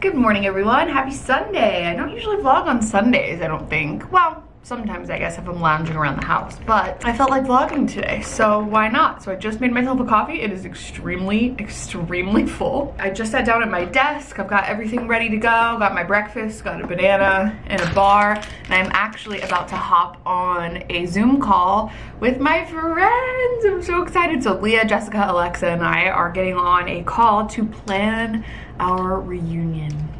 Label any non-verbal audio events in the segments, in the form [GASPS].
Good morning everyone, happy Sunday. I don't usually vlog on Sundays, I don't think. Well, sometimes I guess if I'm lounging around the house, but I felt like vlogging today, so why not? So I just made myself a coffee. It is extremely, extremely full. I just sat down at my desk. I've got everything ready to go. Got my breakfast, got a banana and a bar, and I'm actually about to hop on a Zoom call with my friends. I'm so excited. So Leah, Jessica, Alexa, and I are getting on a call to plan our reunion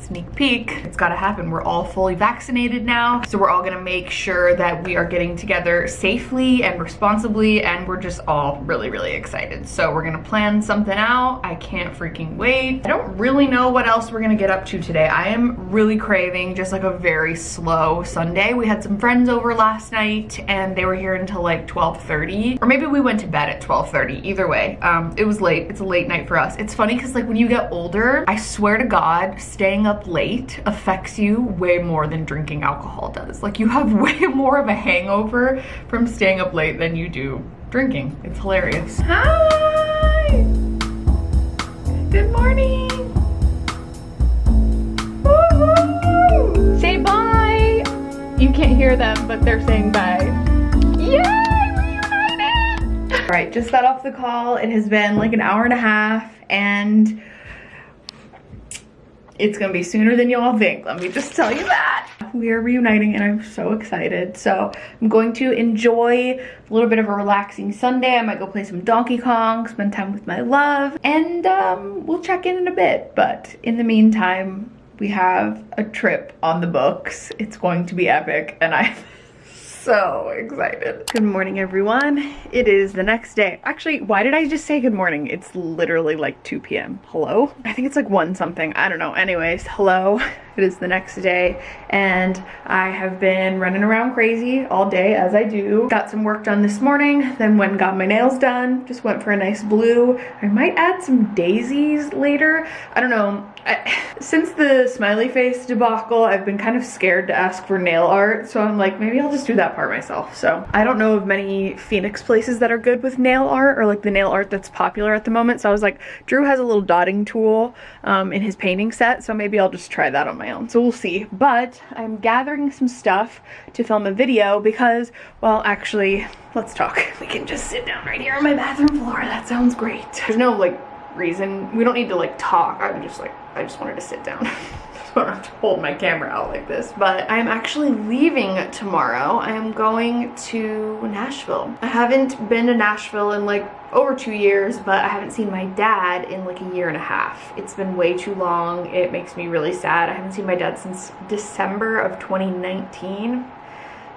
sneak peek. It's gotta happen. We're all fully vaccinated now. So we're all gonna make sure that we are getting together safely and responsibly and we're just all really, really excited. So we're gonna plan something out. I can't freaking wait. I don't really know what else we're gonna get up to today. I am really craving just like a very slow Sunday. We had some friends over last night and they were here until like 12.30 or maybe we went to bed at 12.30. Either way, um, it was late. It's a late night for us. It's funny because like when you get older, I swear to God, staying up late affects you way more than drinking alcohol does. Like you have [LAUGHS] way more of a hangover from staying up late than you do drinking. It's hilarious. Hi! Good morning! Say bye! You can't hear them, but they're saying bye. Yay! Reunited! All right, just got off the call. It has been like an hour and a half and it's gonna be sooner than you all think. Let me just tell you that. We are reuniting and I'm so excited. So I'm going to enjoy a little bit of a relaxing Sunday. I might go play some Donkey Kong, spend time with my love, and um, we'll check in in a bit. But in the meantime, we have a trip on the books. It's going to be epic and I [LAUGHS] so excited. Good morning, everyone. It is the next day. Actually, why did I just say good morning? It's literally like 2 p.m. Hello? I think it's like 1 something. I don't know. Anyways, hello. [LAUGHS] It is the next day and I have been running around crazy all day as I do. Got some work done this morning, then went and got my nails done. Just went for a nice blue. I might add some daisies later. I don't know. I, [SIGHS] since the smiley face debacle, I've been kind of scared to ask for nail art. So I'm like, maybe I'll just do that part myself. So I don't know of many Phoenix places that are good with nail art or like the nail art that's popular at the moment. So I was like, Drew has a little dotting tool um, in his painting set. So maybe I'll just try that on my my own, so we'll see. But I'm gathering some stuff to film a video because, well, actually, let's talk. We can just sit down right here on my bathroom floor. That sounds great. There's no, like, reason. We don't need to, like, talk. I'm just, like, I just wanted to sit down. [LAUGHS] don't have to hold my camera out like this. But I'm actually leaving tomorrow. I am going to Nashville. I haven't been to Nashville in like over two years, but I haven't seen my dad in like a year and a half. It's been way too long. It makes me really sad. I haven't seen my dad since December of 2019.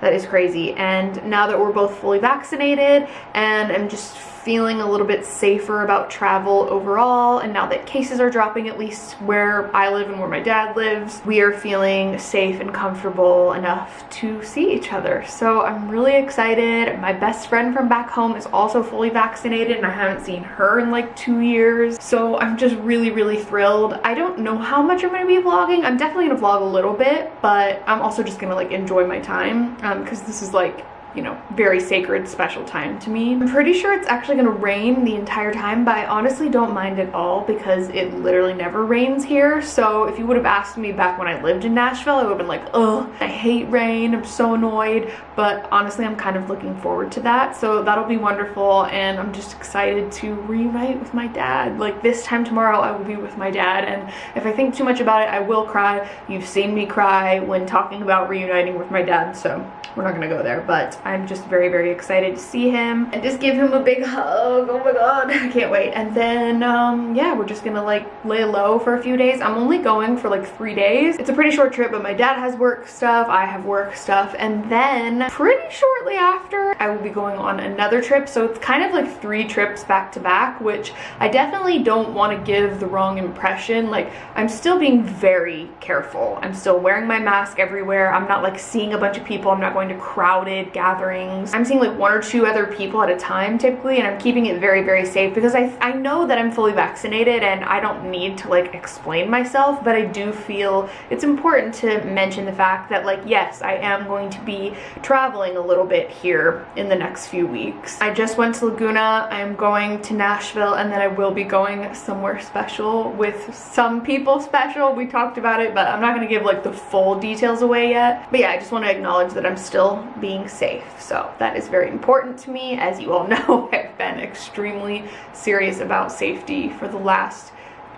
That is crazy. And now that we're both fully vaccinated and I'm just feeling a little bit safer about travel overall and now that cases are dropping at least where I live and where my dad lives we are feeling safe and comfortable enough to see each other. So I'm really excited. My best friend from back home is also fully vaccinated and I haven't seen her in like two years. So I'm just really really thrilled. I don't know how much I'm gonna be vlogging. I'm definitely gonna vlog a little bit but I'm also just gonna like enjoy my time because um, this is like you know, very sacred, special time to me. I'm pretty sure it's actually gonna rain the entire time, but I honestly don't mind at all because it literally never rains here. So if you would have asked me back when I lived in Nashville, I would have been like, oh, I hate rain, I'm so annoyed. But honestly, I'm kind of looking forward to that. So that'll be wonderful. And I'm just excited to reunite with my dad. Like this time tomorrow, I will be with my dad. And if I think too much about it, I will cry. You've seen me cry when talking about reuniting with my dad. So we're not gonna go there, but I'm just very, very excited to see him and just give him a big hug. Oh my God, [LAUGHS] I can't wait. And then, um, yeah, we're just gonna like lay low for a few days. I'm only going for like three days. It's a pretty short trip, but my dad has work stuff, I have work stuff. And then pretty shortly after, I will be going on another trip. So it's kind of like three trips back to back, which I definitely don't want to give the wrong impression. Like I'm still being very careful. I'm still wearing my mask everywhere. I'm not like seeing a bunch of people. I'm not going to crowded gatherings. I'm seeing like one or two other people at a time typically and I'm keeping it very, very safe because I, I know that I'm fully vaccinated and I don't need to like explain myself, but I do feel it's important to mention the fact that like, yes, I am going to be traveling a little bit here in the next few weeks. I just went to Laguna, I'm going to Nashville, and then I will be going somewhere special with some people special. We talked about it, but I'm not gonna give like the full details away yet. But yeah, I just wanna acknowledge that I'm still being safe. So that is very important to me. As you all [LAUGHS] know, I've been extremely serious about safety for the last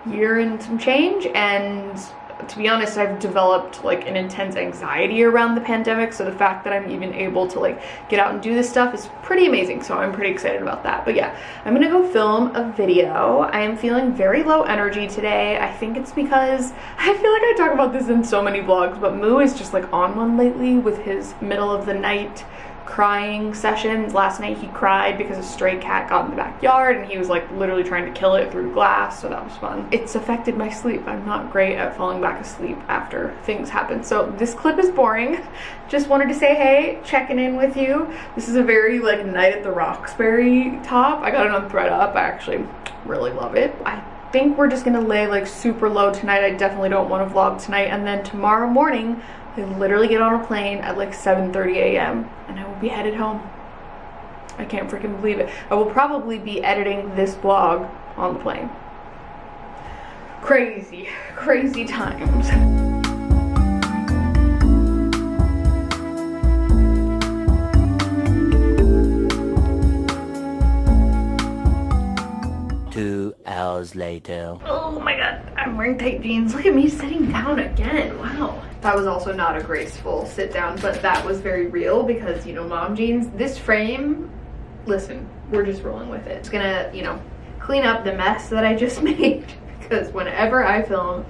year and some change and to be honest, I've developed like an intense anxiety around the pandemic. So the fact that I'm even able to like get out and do this stuff is pretty amazing. So I'm pretty excited about that. But yeah, I'm gonna go film a video. I am feeling very low energy today. I think it's because [LAUGHS] I feel like I talk about this in so many vlogs, but Moo is just like on one lately with his middle of the night crying sessions. Last night he cried because a stray cat got in the backyard and he was like literally trying to kill it through glass, so that was fun. It's affected my sleep. I'm not great at falling back asleep after things happen. So this clip is boring. [LAUGHS] Just wanted to say hey, checking in with you. This is a very like Night at the Roxbury top. I got it on thredUP. I actually really love it. I think we're just gonna lay like super low tonight. I definitely don't want to vlog tonight. And then tomorrow morning, I literally get on a plane at like 7.30 a.m. and I will be headed home. I can't freaking believe it. I will probably be editing this vlog on the plane. Crazy, [LAUGHS] crazy times. Two hours later. Oh my god, I'm wearing tight jeans. Look at me sitting down again. Wow. That was also not a graceful sit down, but that was very real because, you know, mom jeans. This frame, listen, we're just rolling with it. It's gonna, you know, clean up the mess that I just [LAUGHS] made because whenever I film,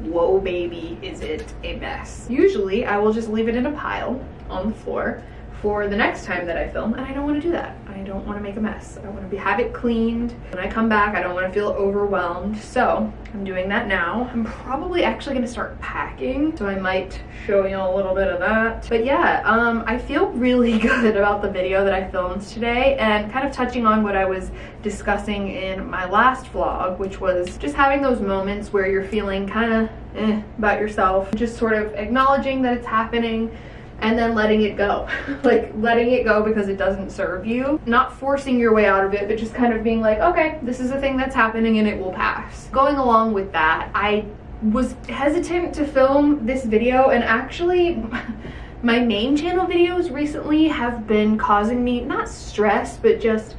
whoa baby, is it a mess. Usually I will just leave it in a pile on the floor for the next time that I film and I don't want to do that. I don't want to make a mess. I want to be, have it cleaned. When I come back, I don't want to feel overwhelmed. So I'm doing that now. I'm probably actually going to start packing. So I might show you a little bit of that. But yeah, um, I feel really [LAUGHS] good about the video that I filmed today and kind of touching on what I was discussing in my last vlog, which was just having those moments where you're feeling kind of eh, about yourself. Just sort of acknowledging that it's happening and then letting it go. [LAUGHS] like letting it go because it doesn't serve you. Not forcing your way out of it, but just kind of being like, okay, this is a thing that's happening and it will pass. Going along with that, I was hesitant to film this video and actually [LAUGHS] my main channel videos recently have been causing me not stress, but just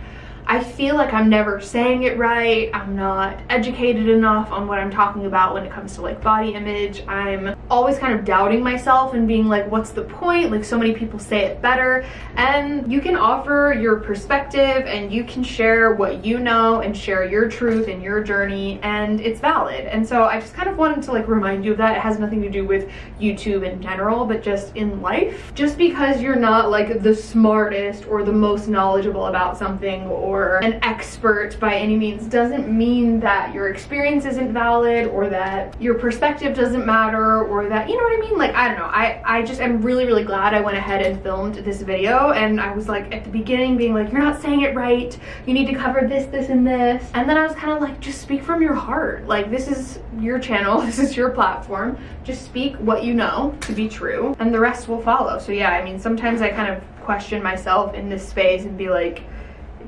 I feel like I'm never saying it right. I'm not educated enough on what I'm talking about when it comes to like body image. I'm always kind of doubting myself and being like, what's the point? Like so many people say it better. And you can offer your perspective and you can share what you know and share your truth and your journey and it's valid. And so I just kind of wanted to like remind you of that. It has nothing to do with YouTube in general, but just in life. Just because you're not like the smartest or the most knowledgeable about something or or an expert by any means doesn't mean that your experience isn't valid or that your perspective doesn't matter or that, you know what I mean? Like, I don't know. I, I just am really, really glad I went ahead and filmed this video and I was like at the beginning being like, you're not saying it right. You need to cover this, this, and this. And then I was kind of like, just speak from your heart. Like, this is your channel. [LAUGHS] This is your platform. Just speak what you know to be true and the rest will follow. So yeah, I mean, sometimes I kind of question myself in this space and be like,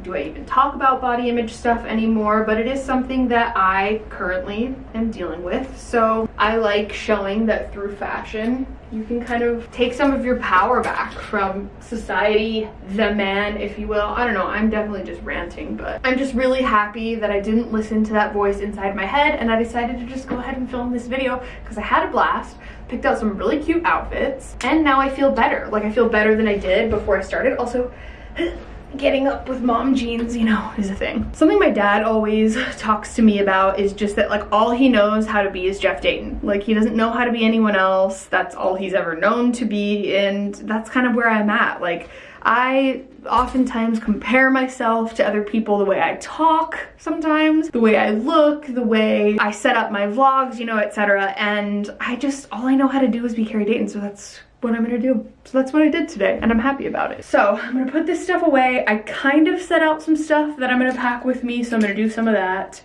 do I even talk about body image stuff anymore, but it is something that I currently am dealing with. So I like showing that through fashion, you can kind of take some of your power back from society, the man, if you will. I don't know, I'm definitely just ranting, but I'm just really happy that I didn't listen to that voice inside my head and I decided to just go ahead and film this video because I had a blast, picked out some really cute outfits, and now I feel better. Like I feel better than I did before I started. Also, getting up with mom jeans, you know, is a thing. Something my dad always talks to me about is just that like all he knows how to be is Jeff Dayton. Like he doesn't know how to be anyone else. That's all he's ever known to be and that's kind of where I'm at. Like I oftentimes compare myself to other people, the way I talk sometimes, the way I look, the way I set up my vlogs, you know, etc. And I just, all I know how to do is be Carrie Dayton, so that's what I'm gonna do. So that's what I did today and I'm happy about it. So I'm gonna put this stuff away. I kind of set out some stuff that I'm gonna pack with me, so I'm gonna do some of that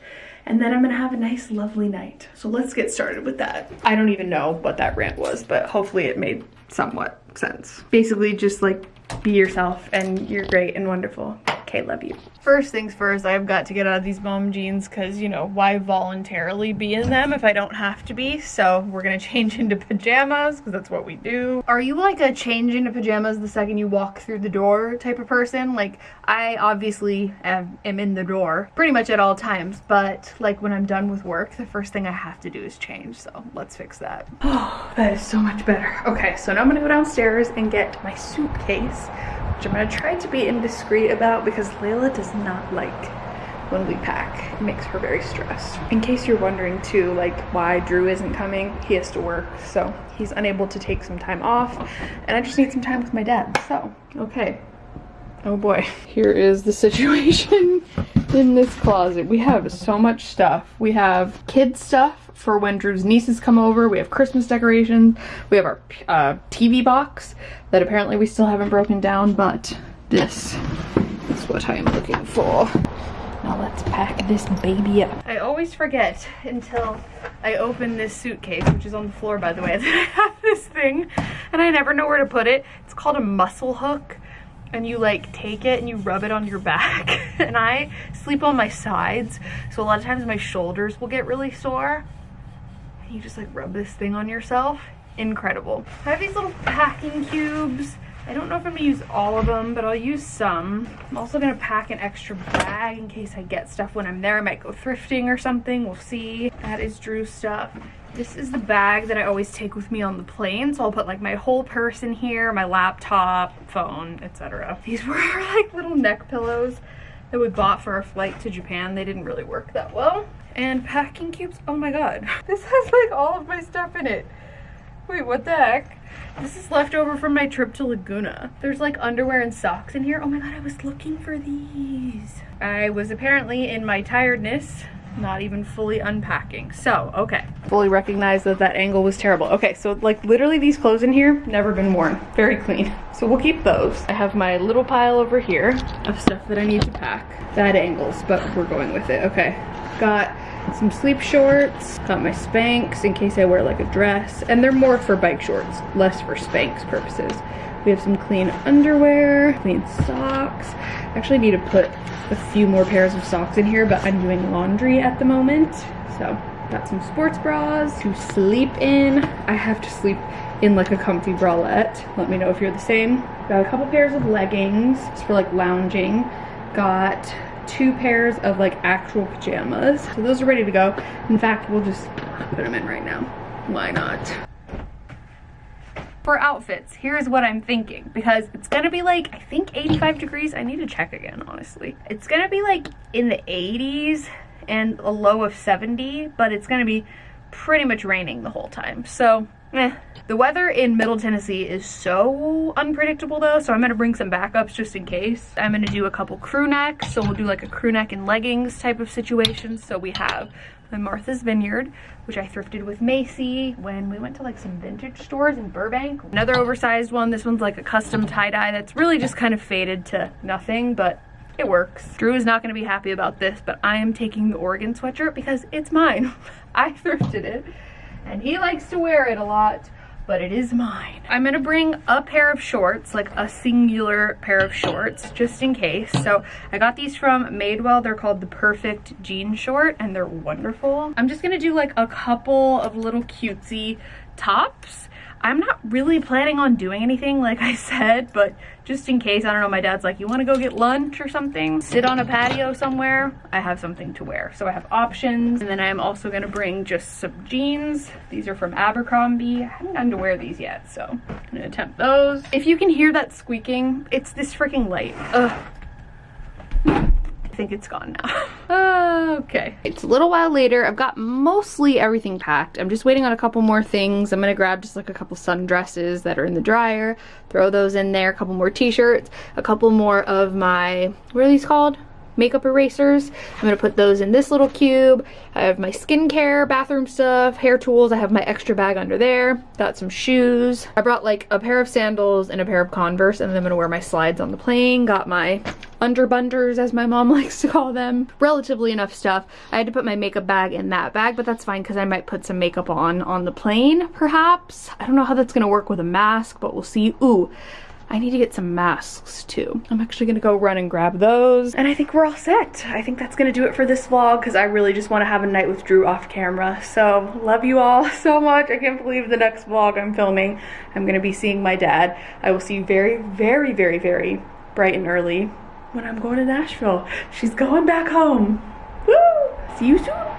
and then I'm gonna have a nice lovely night. So let's get started with that. I don't even know what that rant was, but hopefully it made somewhat sense. Basically just like be yourself and you're great and wonderful. Okay, love you. First things first, I've got to get out of these mom jeans because, you know, why voluntarily be in them if I don't have to be? So we're gonna [LAUGHS] change into pajamas because that's what we do. Are you like a change into pajamas the second you walk through the door type of person? Like, I obviously am, am in the door pretty much at all times, but like when I'm done with work, the first thing I have to do is change. So let's fix that. Oh, [GASPS] that is so much better. Okay, so now I'm gonna go downstairs and get my suitcase which I'm gonna try to be indiscreet about because Layla does not like when we pack. It makes her very stressed. In case you're wondering too, like why Drew isn't coming, he has to work, so he's unable to take some time off, and I just need some time with my dad, so, okay. Oh boy. Here is the [LAUGHS] situation in this closet. We have so much stuff. We have kid stuff for when Drew's nieces come over. We have Christmas decorations. We have our uh, TV box that apparently we still haven't broken down, but this is what I am looking for. Now let's pack this baby up. I always forget until I open this suitcase, which is on the floor by the way, [LAUGHS] that I have this thing and I never know where to put it. It's called a muscle hook and you like take it and you rub it on your back [LAUGHS] and I sleep on my sides so a lot of times my shoulders will get really sore and you just like rub this thing on yourself incredible i have these little packing cubes i don't know if i'm gonna use all of them but i'll use some i'm also gonna pack an extra bag in case i get stuff when i'm there i might go thrifting or something we'll see that is drew's stuff this is the bag that I always take with me on the plane. So I'll put like my whole purse in here, my laptop, phone, etc. These [LAUGHS] were like little neck pillows that we bought for our flight to Japan. They didn't really work that well and packing cubes. Oh my god. [LAUGHS] This has like all of my stuff in it. Wait, what the heck? This is leftover from my trip to Laguna. There's like underwear and socks in here. Oh my god, I was looking for these. I was apparently in my tiredness not even fully unpacking. So, okay. Fully recognize that that angle was terrible. Okay, so like literally these clothes in here, never been worn. Very clean. So we'll keep those. I have my little pile over here of stuff that I need to pack. Bad angles, but we're going with it. Okay, got some sleep shorts, got my Spanx in case I wear like a dress, and they're more for bike shorts, less for Spanx purposes. We have some clean underwear, clean socks. I actually need to put a few more pairs of socks in here, but I'm doing laundry at the moment. So got some sports bras to sleep in. I have to sleep in like a comfy bralette. Let me know if you're the same. Got a couple pairs of leggings just for like lounging. Got two pairs of like actual pajamas. So those are ready to go. In fact, we'll just put them in right now. Why not? For outfits, here's what I'm thinking because it's gonna be like, I think 85 degrees. I need to check again, honestly. It's gonna be like in the 80s and a low of 70, but it's gonna be pretty much raining the whole time. So, eh. The weather in Middle Tennessee is so unpredictable though, so I'm gonna bring some backups just in case. I'm gonna do a couple crew necks, so we'll do like a crew neck and leggings type of situation. So we have my Martha's Vineyard, which I thrifted with Macy when we went to like some vintage stores in Burbank. Another oversized one, this one's like a custom tie-dye that's really just kind of faded to nothing, but it works. Drew is not gonna be happy about this, but I am taking the Oregon sweatshirt because it's mine. [LAUGHS] I thrifted it and he likes to wear it a lot but it is mine. I'm gonna bring a pair of shorts, like a singular pair of shorts, just in case. So I got these from Madewell. They're called the Perfect Jean Short, and they're wonderful. I'm just gonna do like a couple of little cutesy tops I'm not really planning on doing anything like I said, but just in case, I don't know, my dad's like, you wanna go get lunch or something? Sit on a patio somewhere? I have something to wear. So I have options. And then I'm also gonna bring just some jeans. These are from Abercrombie. I haven't gotten to wear these yet, so I'm gonna attempt those. If you can hear that squeaking, it's this freaking light. Ugh. Think it's gone now. [LAUGHS] Uh, okay. It's a little while later. I've got mostly everything packed. I'm just waiting on a couple more things. I'm gonna grab just like a couple sundresses that are in the dryer, throw those in there, a couple more t-shirts, a couple more of my, what are these called? makeup erasers. I'm gonna put those in this little cube. I have my skincare, bathroom stuff, hair tools. I have my extra bag under there. Got some shoes. I brought like a pair of sandals and a pair of Converse and then I'm gonna wear my slides on the plane. Got my underbunders as my mom [LAUGHS] likes to call them. Relatively enough stuff. I had to put my makeup bag in that bag, but that's fine because I might put some makeup on on the plane perhaps. I don't know how that's gonna work with a mask, but we'll see. Ooh, I need to get some masks too. I'm actually gonna go run and grab those. And I think we're all set. I think that's gonna do it for this vlog because I really just wanna have a night with Drew off camera. So love you all [LAUGHS] so much. I can't believe the next vlog I'm filming. I'm gonna be seeing my dad. I will see you very, very, very, very bright and early when I'm going to Nashville. She's going back home. Woo! See you soon.